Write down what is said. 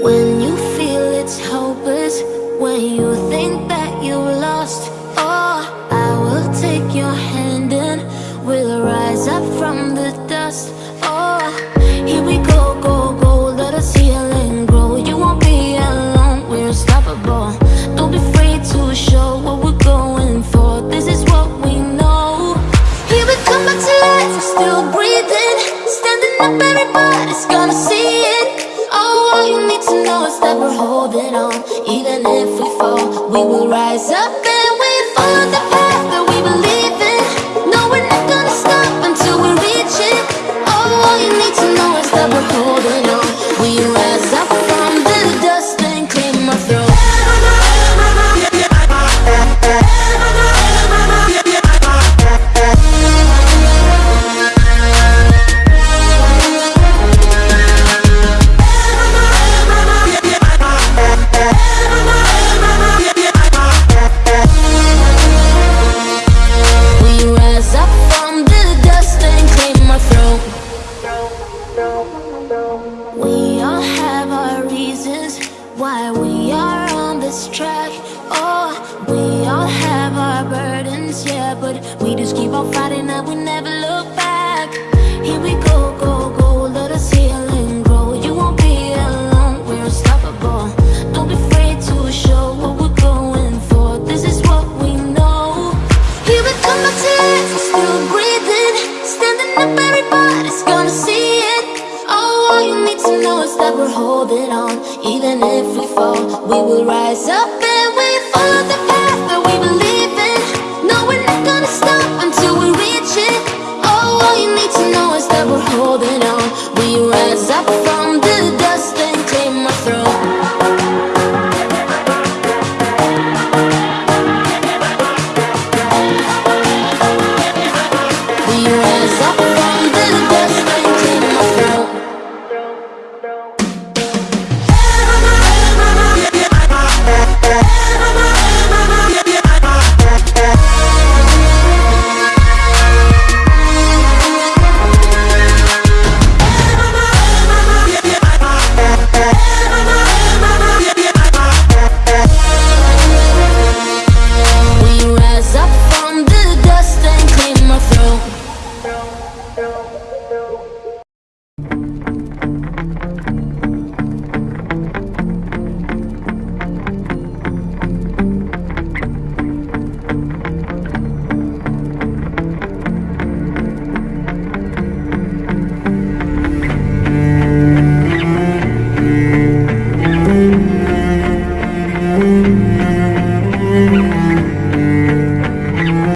When you feel it's hopeless, when you think that you're lost, oh, I will take your hand and we'll rise up from the dust. Oh, here we go, go, go, let us heal and grow. You won't be alone, we're unstoppable. Don't be afraid to show what we're going for. This is what we know. Here we come back to life, we're still breathing, standing up, everybody's gonna see it. All you need to know is that we're holding on. Even if we fall, we will rise up track. Oh, we all have our burdens, yeah, but we just keep on fighting we're holding on. Even if we fall, we will rise up and we follow the path that we believe in. No, we're not gonna stop until we reach it. Oh, all you need to know is that we're holding